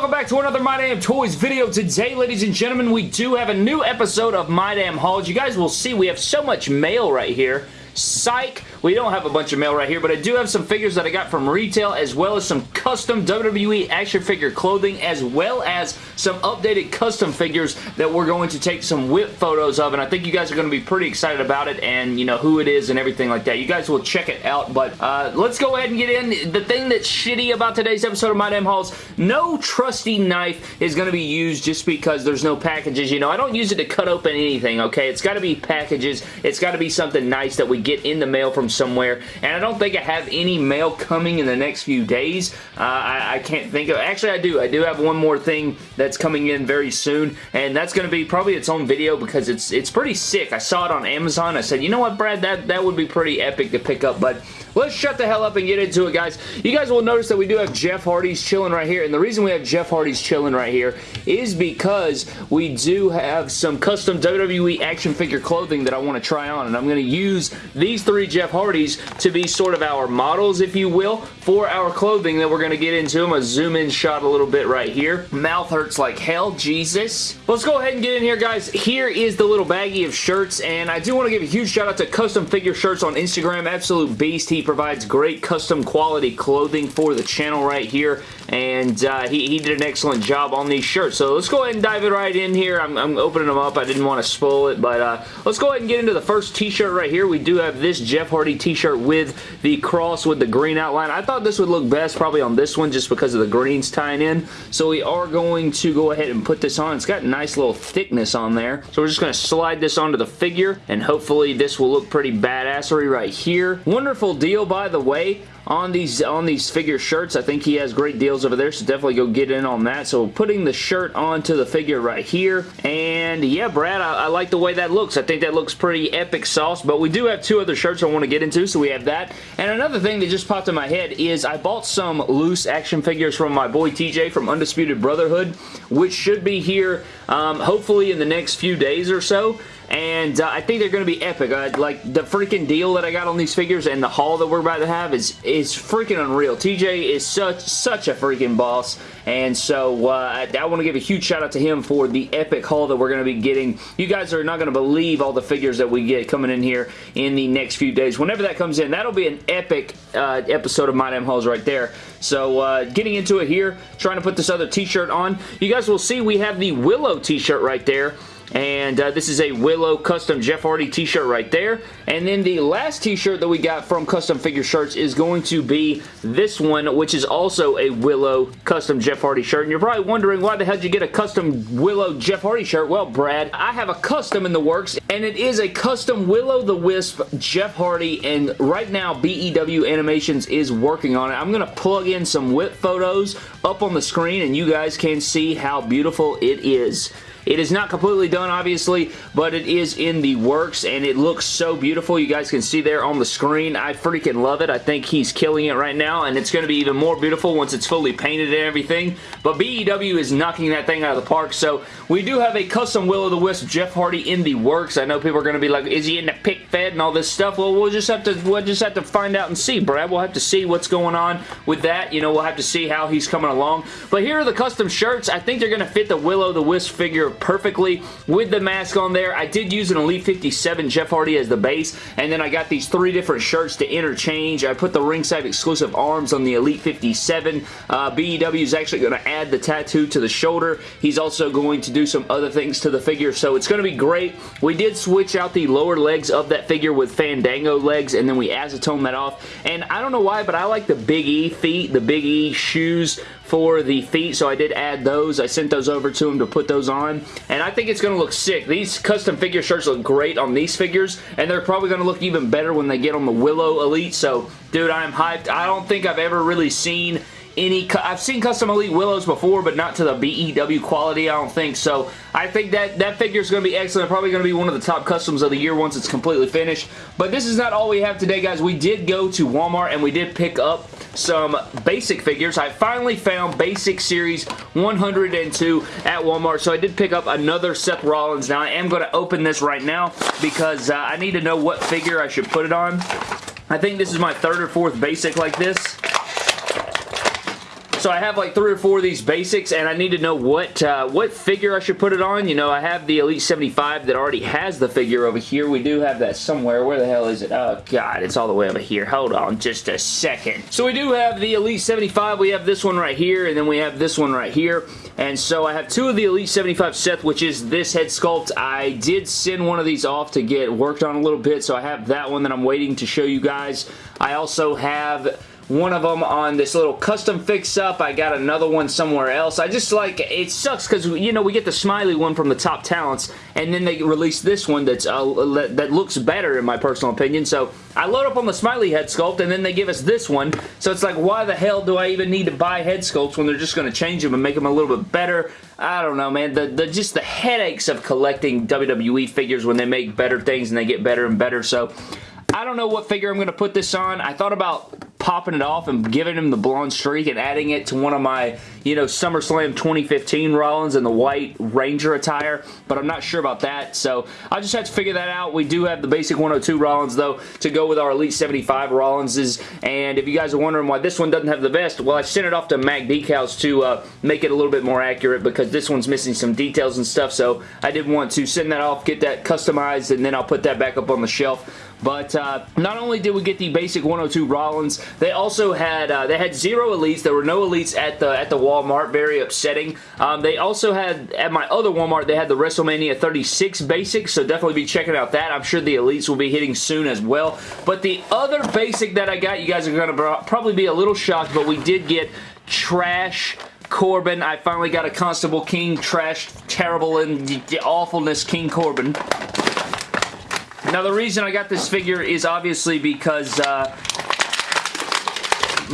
welcome back to another My Damn Toys video. Today, ladies and gentlemen, we do have a new episode of My Damn Hauls. You guys will see we have so much mail right here. Psych! We don't have a bunch of mail right here, but I do have some figures that I got from retail, as well as some custom WWE action figure clothing, as well as some updated custom figures that we're going to take some whip photos of, and I think you guys are going to be pretty excited about it, and you know who it is and everything like that. You guys will check it out, but uh, let's go ahead and get in. The thing that's shitty about today's episode of My Damn Hauls, no trusty knife is going to be used just because there's no packages. You know, I don't use it to cut open anything, okay? It's got to be packages. It's got to be something nice that we get in the mail from somewhere, and I don't think I have any mail coming in the next few days. Uh, I, I, can't think of... Actually, I do. I do have one more thing that's coming in very soon, and that's going to be probably its own video because it's it's pretty sick. I saw it on Amazon. I said, you know what, Brad? That, that would be pretty epic to pick up, but let's shut the hell up and get into it, guys. You guys will notice that we do have Jeff Hardy's chilling right here, and the reason we have Jeff Hardy's chilling right here is because we do have some custom WWE action figure clothing that I want to try on, and I'm going to use these three Jeff Hardys to be sort of our models, if you will, for our clothing that we're going to get into. I'm going to zoom in shot a little bit right here. Mouth hurts like hell, Jesus. Let's go ahead and get in here, guys. Here is the little baggie of shirts, and I do want to give a huge shout out to Custom Figure Shirts on Instagram. Absolute beast. He provides great custom quality clothing for the channel right here, and uh, he, he did an excellent job on these shirts. So let's go ahead and dive it right in here. I'm, I'm opening them up. I didn't want to spoil it, but uh, let's go ahead and get into the first t-shirt right here. We do have this Jeff Hardy t-shirt with the cross with the green outline. I thought this would look best probably on this one just because of the greens tying in. So we are going to go ahead and put this on. It's got nice little thickness on there. So we're just going to slide this onto the figure and hopefully this will look pretty badassery right here. Wonderful deal by the way on these on these figure shirts. I think he has great deals over there, so definitely go get in on that. So putting the shirt onto the figure right here. And yeah, Brad, I, I like the way that looks. I think that looks pretty epic sauce, but we do have two other shirts I want to get into, so we have that. And another thing that just popped in my head is I bought some loose action figures from my boy TJ from Undisputed Brotherhood, which should be here um, hopefully in the next few days or so and uh, I think they're going to be epic. Uh, like, the freaking deal that I got on these figures and the haul that we're about to have is, is freaking unreal. TJ is such, such a freaking boss, and so uh, I, I want to give a huge shout out to him for the epic haul that we're going to be getting. You guys are not going to believe all the figures that we get coming in here in the next few days. Whenever that comes in, that'll be an epic uh, episode of My Damn Hauls right there. So uh, getting into it here, trying to put this other t-shirt on. You guys will see we have the Willow t-shirt right there. And uh, this is a Willow custom Jeff Hardy t-shirt right there. And then the last t-shirt that we got from Custom Figure Shirts is going to be this one, which is also a Willow custom Jeff Hardy shirt. And you're probably wondering, why the hell did you get a custom Willow Jeff Hardy shirt? Well, Brad, I have a custom in the works, and it is a custom Will-O-The-Wisp Jeff Hardy, and right now BEW Animations is working on it. I'm going to plug in some whip photos up on the screen, and you guys can see how beautiful it is. It is not completely done, obviously, but it is in the works, and it looks so beautiful. You guys can see there on the screen. I freaking love it. I think he's killing it right now, and it's going to be even more beautiful once it's fully painted and everything. But BEW is knocking that thing out of the park, so we do have a custom Will-O-The-Wisp Jeff Hardy in the works. I know people are going to be like, is he in the pick fed and all this stuff? Well, we'll just have to we'll just have to find out and see, Brad. We'll have to see what's going on with that. You know, we'll have to see how he's coming along. But here are the custom shirts. I think they're going to fit the Will-O-The-Wisp figure perfectly with the mask on there. I did use an Elite 57 Jeff Hardy as the base, and then I got these three different shirts to interchange. I put the ringside exclusive arms on the Elite 57. Uh, BEW is actually going to add the tattoo to the shoulder. He's also going to do some other things to the figure, so it's going to be great. We did switch out the lower legs of that figure with Fandango legs, and then we acetone that off, and I don't know why, but I like the Big E feet, the Big E shoes for the feet, so I did add those. I sent those over to him to put those on, and I think it's going to look sick. These custom figure shirts look great on these figures, and they're probably going to look even better when they get on the Willow Elite, so dude, I'm hyped. I don't think I've ever really seen any... I've seen Custom Elite Willows before, but not to the BEW quality, I don't think. So I think that that figure is going to be excellent. Probably going to be one of the top customs of the year once it's completely finished. But this is not all we have today, guys. We did go to Walmart and we did pick up some basic figures. I finally found Basic Series 102 at Walmart, so I did pick up another Seth Rollins. Now, I am going to open this right now because uh, I need to know what figure I should put it on. I think this is my third or fourth basic like this. So I have like three or four of these basics, and I need to know what uh, what figure I should put it on. You know, I have the Elite 75 that already has the figure over here. We do have that somewhere. Where the hell is it? Oh, God, it's all the way over here. Hold on just a second. So we do have the Elite 75. We have this one right here, and then we have this one right here. And so I have two of the Elite 75 Seth, which is this head sculpt. I did send one of these off to get worked on a little bit, so I have that one that I'm waiting to show you guys. I also have one of them on this little custom fix-up. I got another one somewhere else. I just like, it sucks because, you know, we get the smiley one from the top talents, and then they release this one that's uh, that looks better in my personal opinion. So I load up on the smiley head sculpt, and then they give us this one. So it's like, why the hell do I even need to buy head sculpts when they're just going to change them and make them a little bit better? I don't know, man. The, the Just the headaches of collecting WWE figures when they make better things and they get better and better. So I don't know what figure I'm going to put this on. I thought about popping it off and giving him the blonde streak and adding it to one of my, you know, SummerSlam 2015 Rollins in the white Ranger attire, but I'm not sure about that, so I'll just have to figure that out. We do have the basic 102 Rollins, though, to go with our Elite 75 Rollinses, and if you guys are wondering why this one doesn't have the vest, well, I sent it off to Mac Decals to uh, make it a little bit more accurate because this one's missing some details and stuff, so I did want to send that off, get that customized, and then I'll put that back up on the shelf. But uh, not only did we get the basic 102 Rollins, they also had uh, they had zero elites. There were no elites at the at the Walmart. Very upsetting. Um, they also had at my other Walmart they had the WrestleMania 36 basic. So definitely be checking out that. I'm sure the elites will be hitting soon as well. But the other basic that I got, you guys are going to probably be a little shocked, but we did get trash Corbin. I finally got a Constable King trash, terrible, and awfulness King Corbin. Now the reason I got this figure is obviously because uh,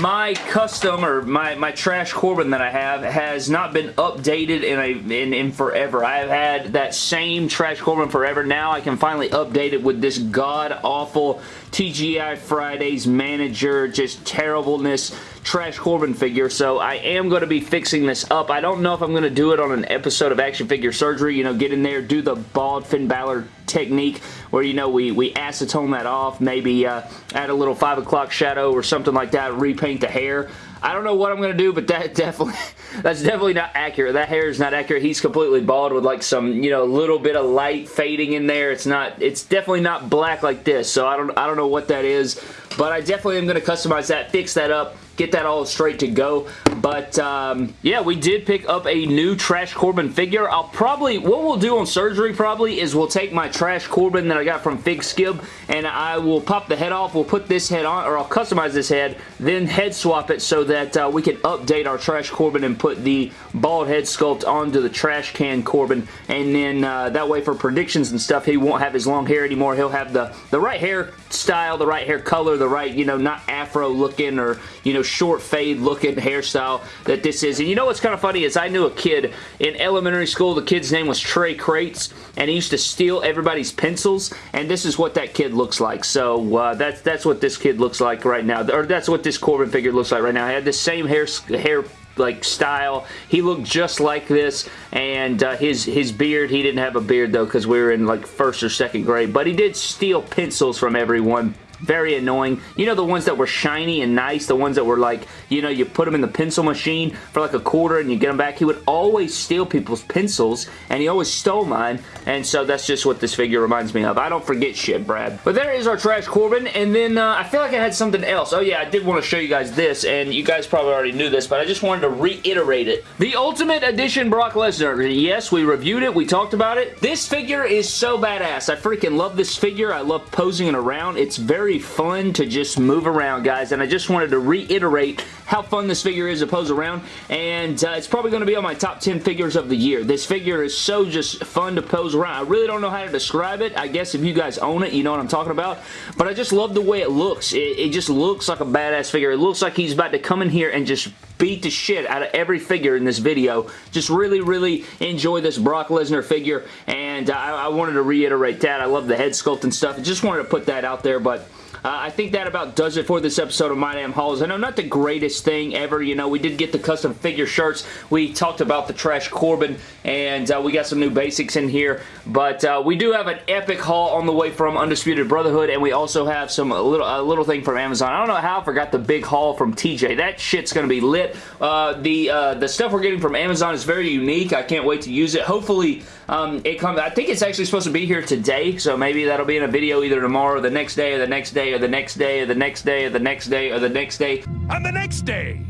my custom or my, my trash Corbin that I have has not been updated in, a, in, in forever. I have had that same trash Corbin forever. Now I can finally update it with this god-awful TGI Fridays manager, just terribleness Trash Corbin figure, so I am going to be fixing this up. I don't know if I'm going to do it on an episode of Action Figure Surgery, you know, get in there, do the bald Finn Balor technique where, you know, we, we acetone that off, maybe uh, add a little 5 o'clock shadow or something like that, repaint the hair. I don't know what I'm going to do, but that definitely, that's definitely not accurate. That hair is not accurate. He's completely bald with like some, you know, a little bit of light fading in there. It's not, it's definitely not black like this, so I don't, I don't know what that is, but I definitely am going to customize that, fix that up, get that all straight to go. But, um, yeah, we did pick up a new Trash Corbin figure. I'll probably, what we'll do on surgery probably is we'll take my Trash Corbin that I got from Fig Skib and I will pop the head off. We'll put this head on, or I'll customize this head, then head swap it so that uh, we can update our Trash Corbin and put the bald head sculpt onto the Trash Can Corbin. And then uh, that way for predictions and stuff, he won't have his long hair anymore. He'll have the, the right hair style, the right hair color, the right, you know, not afro looking or, you know, short fade looking hairstyle that this is. And you know what's kind of funny is I knew a kid in elementary school. The kid's name was Trey Crates, and he used to steal everybody's pencils, and this is what that kid looks like. So uh, that's that's what this kid looks like right now, or that's what this Corbin figure looks like right now. I had the same hair hair like style. He looked just like this and uh, his his beard, he didn't have a beard though because we were in like first or second grade, but he did steal pencils from everyone very annoying. You know the ones that were shiny and nice, the ones that were like, you know, you put them in the pencil machine for like a quarter and you get them back. He would always steal people's pencils and he always stole mine and so that's just what this figure reminds me of. I don't forget shit, Brad. But there is our Trash Corbin and then uh, I feel like I had something else. Oh yeah, I did want to show you guys this and you guys probably already knew this, but I just wanted to reiterate it. The Ultimate Edition Brock Lesnar. Yes, we reviewed it. We talked about it. This figure is so badass. I freaking love this figure. I love posing it around. It's very fun to just move around, guys, and I just wanted to reiterate how fun this figure is to pose around, and uh, it's probably going to be on my top 10 figures of the year. This figure is so just fun to pose around. I really don't know how to describe it. I guess if you guys own it, you know what I'm talking about, but I just love the way it looks. It, it just looks like a badass figure. It looks like he's about to come in here and just beat the shit out of every figure in this video. Just really, really enjoy this Brock Lesnar figure, and I, I wanted to reiterate that. I love the head sculpt and stuff. I just wanted to put that out there, but I think that about does it for this episode of My Damn Hauls. I know not the greatest thing ever. You know, we did get the custom figure shirts. We talked about the Trash Corbin, and uh, we got some new basics in here. But uh, we do have an epic haul on the way from Undisputed Brotherhood, and we also have some a little a little thing from Amazon. I don't know how I forgot the big haul from TJ. That shit's gonna be lit. Uh, the uh, the stuff we're getting from Amazon is very unique. I can't wait to use it. Hopefully, um, it comes. I think it's actually supposed to be here today, so maybe that'll be in a video either tomorrow, or the next day, or the next day, or the next day, or the next day, or the next day, or the next day. And the next day,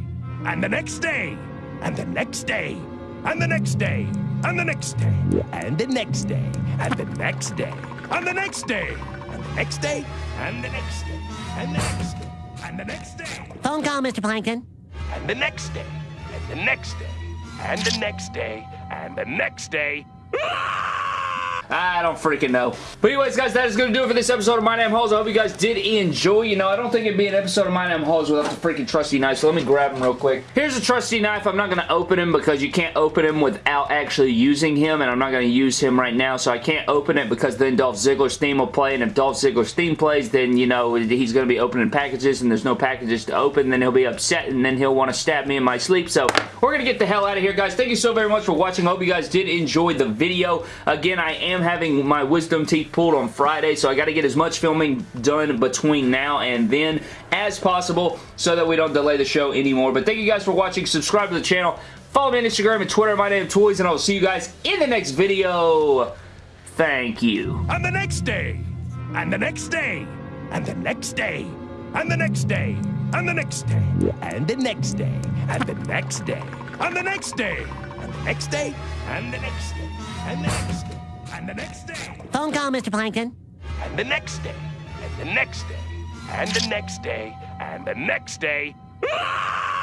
and the next day, and the next day, and the next day, and the next day, and the next day, and the next day, and the next day, and the next day, and the next day, and the next day, and the next day. Phone call, Mr. Plankton. And the next day, and the next day, and the next day, and the next day. I don't freaking know. But anyways, guys, that is going to do it for this episode of My Damn Hauls. I hope you guys did enjoy. You know, I don't think it'd be an episode of My Damn Hauls without the freaking trusty knife, so let me grab him real quick. Here's a trusty knife. I'm not going to open him because you can't open him without actually using him, and I'm not going to use him right now, so I can't open it because then Dolph Ziggler's theme will play, and if Dolph Ziggler's theme plays, then, you know, he's going to be opening packages, and there's no packages to open, then he'll be upset, and then he'll want to stab me in my sleep, so we're going to get the hell out of here, guys. Thank you so very much for watching. I hope you guys did enjoy the video. Again, I am having my wisdom teeth pulled on Friday, so I got to get as much filming done between now and then as possible so that we don't delay the show anymore. But thank you guys for watching. Subscribe to the channel. Follow me on Instagram and Twitter. My name is Toys, and I will see you guys in the next video. Thank you. And the next day, and the next day, and the next day, and the next day, and the next day, and the next day, and the next day, and the next day, and the next day, and the next day, and the next day, and the next day. Phone call, Mr. Plankton. and the next day, and the next day, and the next day, and the next day.